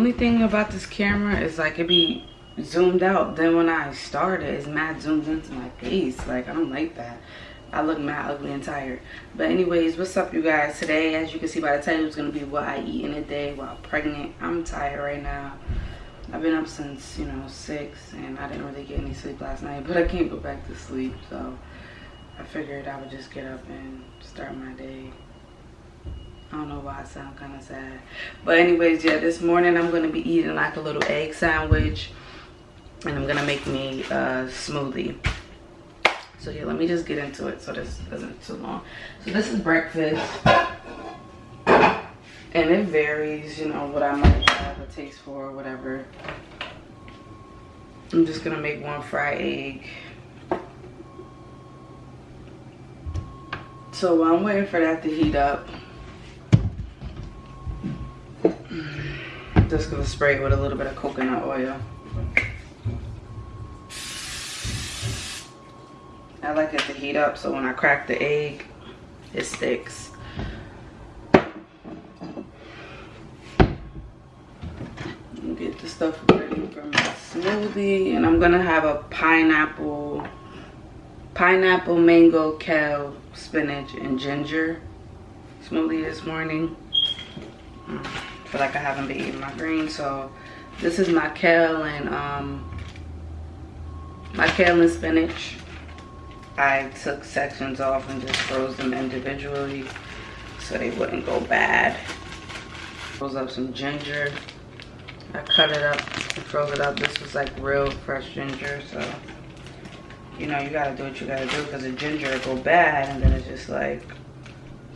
only thing about this camera is like it be zoomed out. Then when I start it, it's mad zoomed into my face. Like I don't like that. I look mad ugly and tired. But anyways, what's up you guys? Today, as you can see by the title, it's gonna be what I eat in a day while pregnant. I'm tired right now. I've been up since, you know, six and I didn't really get any sleep last night, but I can't go back to sleep. So I figured I would just get up and start my day. I don't know why I sound kind of sad. But anyways, yeah, this morning I'm going to be eating like a little egg sandwich. And I'm going to make me a smoothie. So yeah, let me just get into it so this isn't too long. So this is breakfast. And it varies, you know, what I might have a taste for or whatever. I'm just going to make one fried egg. So while I'm waiting for that to heat up, just gonna spray it with a little bit of coconut oil. I like it to heat up so when I crack the egg, it sticks. Get the stuff ready for my smoothie and I'm gonna have a pineapple, pineapple, mango, kale, spinach, and ginger smoothie this morning. Mm feel like I haven't been eating my greens. So this is my kale and um, my kale and spinach. I took sections off and just froze them individually so they wouldn't go bad. Froze up some ginger. I cut it up and froze it up. This was like real fresh ginger, so you know you gotta do what you gotta do because the ginger will go bad and then it's just like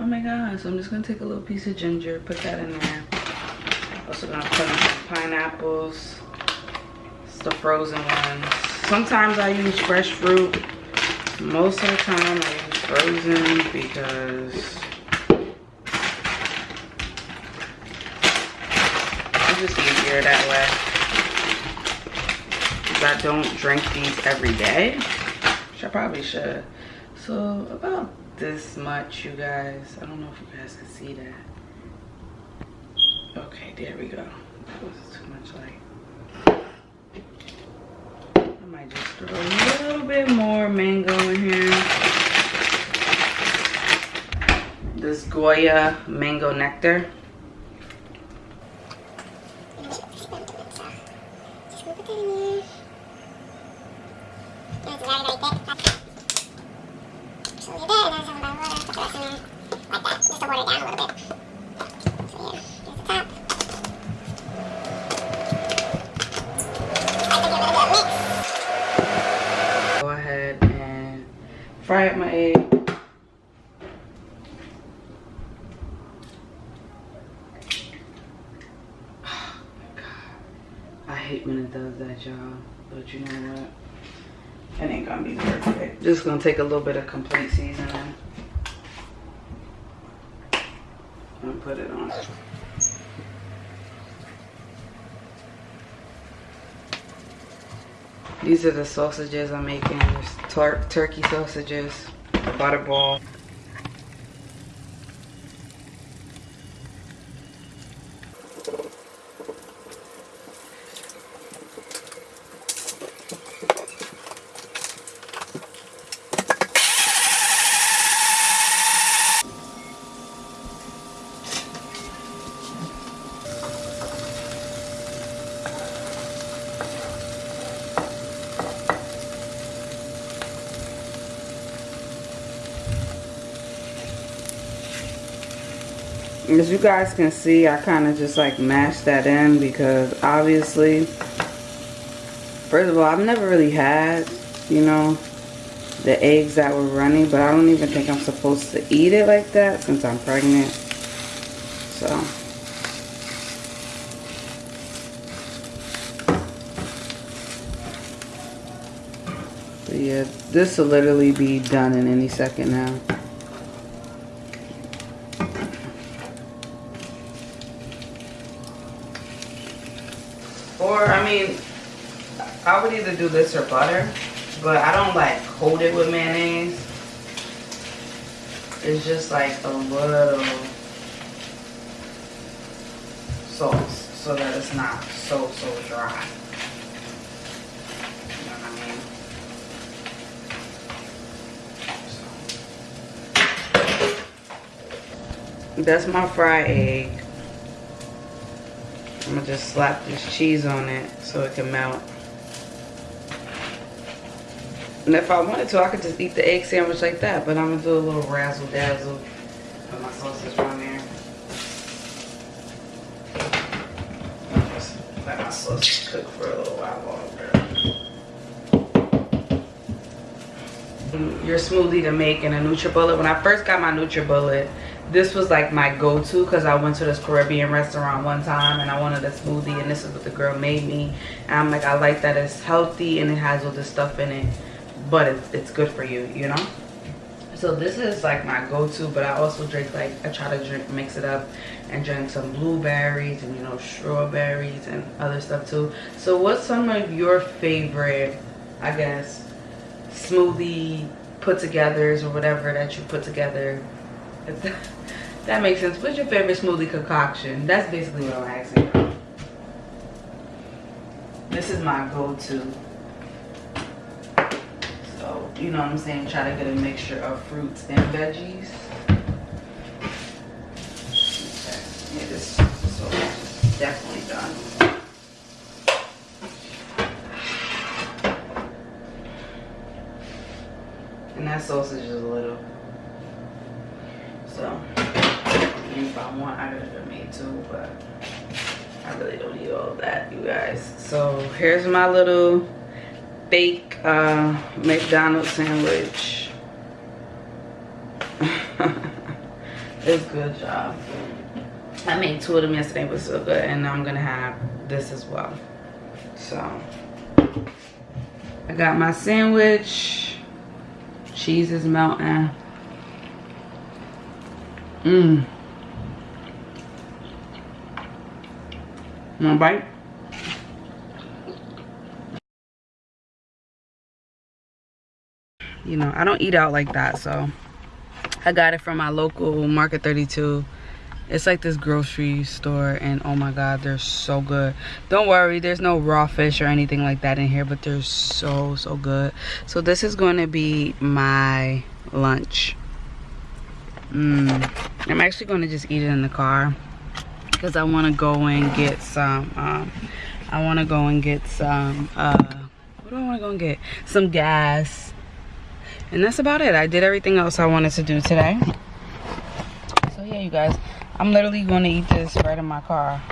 oh my god so i'm just gonna take a little piece of ginger put that in there also gonna put in some pineapples. It's the frozen ones. Sometimes I use fresh fruit. Most of the time I use frozen because it's just easier that way. Because I don't drink these every day. Which I probably should. So about this much you guys. I don't know if you guys can see that. Okay, there we go. That was too much light. I might just throw a little bit more mango in here. This Goya mango nectar. fry up my egg. Oh my God. I hate when it does that, y'all. But you know what? It ain't gonna be perfect. Just gonna take a little bit of complete seasoning. And put it on. These are the sausages I'm making. There's tur turkey sausages, butterball. As you guys can see I kind of just like mashed that in because obviously first of all I've never really had you know the eggs that were running but I don't even think I'm supposed to eat it like that since I'm pregnant. So. But yeah this will literally be done in any second now Or, I mean, I would either do this or butter. But I don't like coat it with mayonnaise. It's just like a little sauce. so that it's not so, so dry. That's my fried egg. I'm gonna just slap this cheese on it so it can melt. And if I wanted to, I could just eat the egg sandwich like that, but I'm gonna do a little razzle dazzle. Put my sausage on there. Let my sausage cook for a little while longer. Your smoothie to make in a NutriBullet. When I first got my NutriBullet, this was like my go-to because I went to this Caribbean restaurant one time and I wanted a smoothie and this is what the girl made me. And I'm like, I like that it's healthy and it has all this stuff in it, but it's, it's good for you, you know? So this is like my go-to, but I also drink like, I try to drink, mix it up and drink some blueberries and you know, strawberries and other stuff too. So what's some of your favorite, I guess, smoothie put togethers or whatever that you put together that makes sense. What's your favorite smoothie concoction? That's basically what I'm asking. This is my go-to. So, you know what I'm saying? Try to get a mixture of fruits and veggies. Okay. Yeah, this, is definitely done. And that sausage is a little so if I want, I could have made too, but I really don't need all that, you guys. So here's my little fake uh, McDonald's sandwich. it's good, y'all. I made two of them yesterday, but so good. And I'm gonna have this as well. So I got my sandwich. Cheese is melting. Mmm. One bite? You know, I don't eat out like that, so I got it from my local Market 32. It's like this grocery store, and oh my god, they're so good. Don't worry, there's no raw fish or anything like that in here, but they're so, so good. So this is going to be my lunch. Mmm. I'm actually going to just eat it in the car because I want to go and get some, um, I want to go and get some, uh, what do I want to go and get? Some gas. And that's about it. I did everything else I wanted to do today. So yeah, you guys, I'm literally going to eat this right in my car.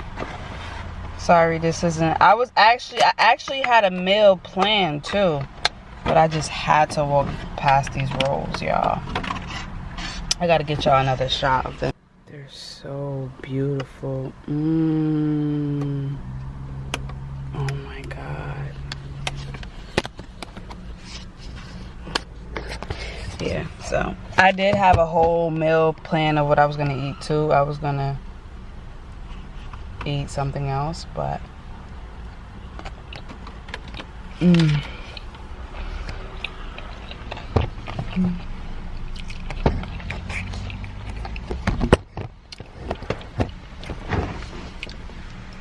Sorry, this isn't, I was actually, I actually had a meal planned too. But I just had to walk past these rolls, y'all. I gotta get y'all another shot of them. They're so beautiful. Mmm. Oh my god. Yeah, so I did have a whole meal plan of what I was gonna eat too. I was gonna eat something else, but. Mm.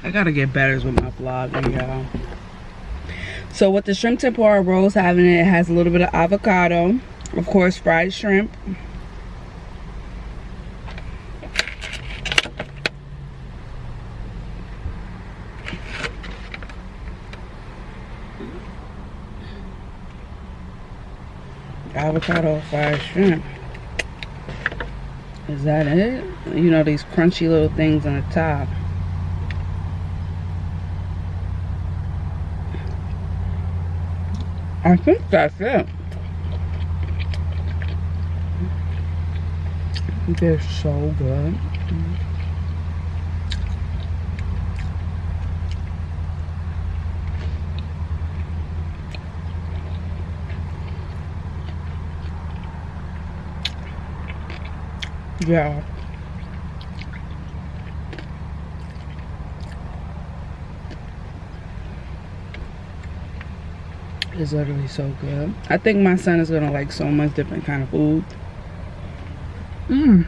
I gotta get better with my vlogging, y'all. So with the shrimp tempura rolls having it, it has a little bit of avocado, of course fried shrimp. Avocado fried shrimp. Is that it? You know, these crunchy little things on the top. I think that's it. They're so good. Yeah. It's literally so good. I think my son is gonna like so much different kind of food. Mmm.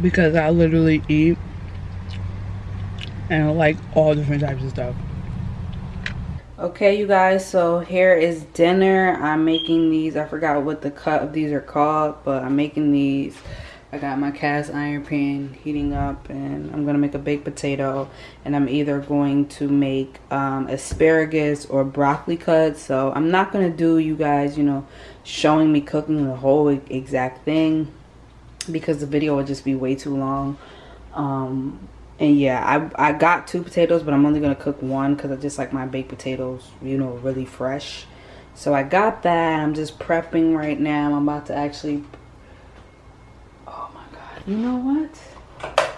Because I literally eat and I like all different types of stuff. Okay, you guys, so here is dinner. I'm making these. I forgot what the cut of these are called, but I'm making these I got my cast iron pan heating up and I'm going to make a baked potato and I'm either going to make um, asparagus or broccoli cuts. So I'm not going to do you guys, you know, showing me cooking the whole exact thing because the video would just be way too long. Um, and yeah, I, I got two potatoes, but I'm only going to cook one because I just like my baked potatoes, you know, really fresh. So I got that. I'm just prepping right now. I'm about to actually... You know what?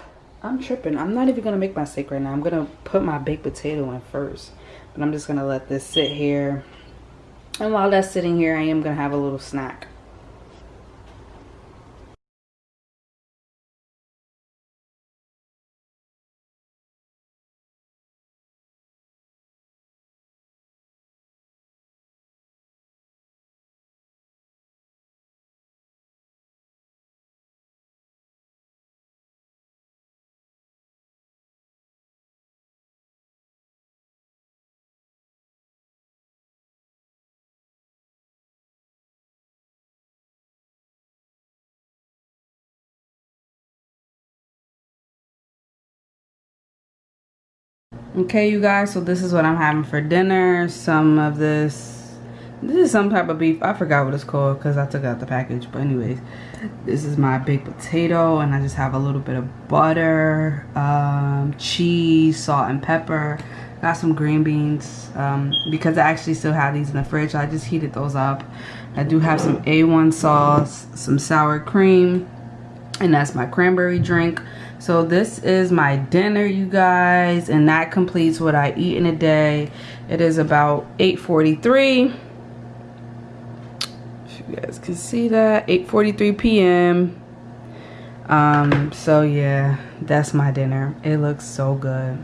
I'm tripping. I'm not even going to make my steak right now. I'm going to put my baked potato in first. But I'm just going to let this sit here. And while that's sitting here, I am going to have a little snack. Okay you guys so this is what i'm having for dinner. Some of this this is some type of beef. I forgot what it's called because i took out the package but anyways this is my baked potato and i just have a little bit of butter um, cheese salt and pepper. Got some green beans um, because i actually still have these in the fridge i just heated those up. I do have some a1 sauce some sour cream and that's my cranberry drink so this is my dinner you guys and that completes what i eat in a day. It is about 8:43. if you guys can see that 8:43 p.m um so yeah that's my dinner. It looks so good